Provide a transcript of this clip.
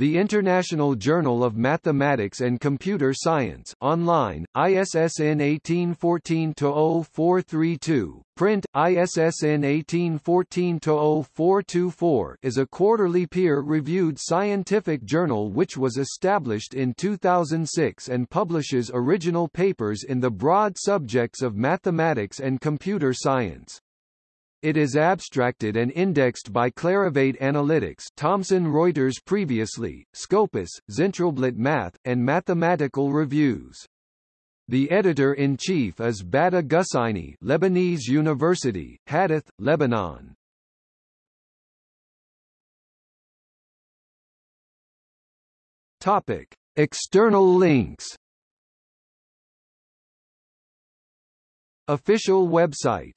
The International Journal of Mathematics and Computer Science online, ISSN 1814-0432, print, ISSN 1814-0424 is a quarterly peer-reviewed scientific journal which was established in 2006 and publishes original papers in the broad subjects of mathematics and computer science. It is abstracted and indexed by Clarivate Analytics Thomson Reuters previously, Scopus, Zentralblatt Math, and Mathematical Reviews. The editor-in-chief is Badih Ghusayni Lebanese University, Hadath, Lebanon. Topic. External links Official website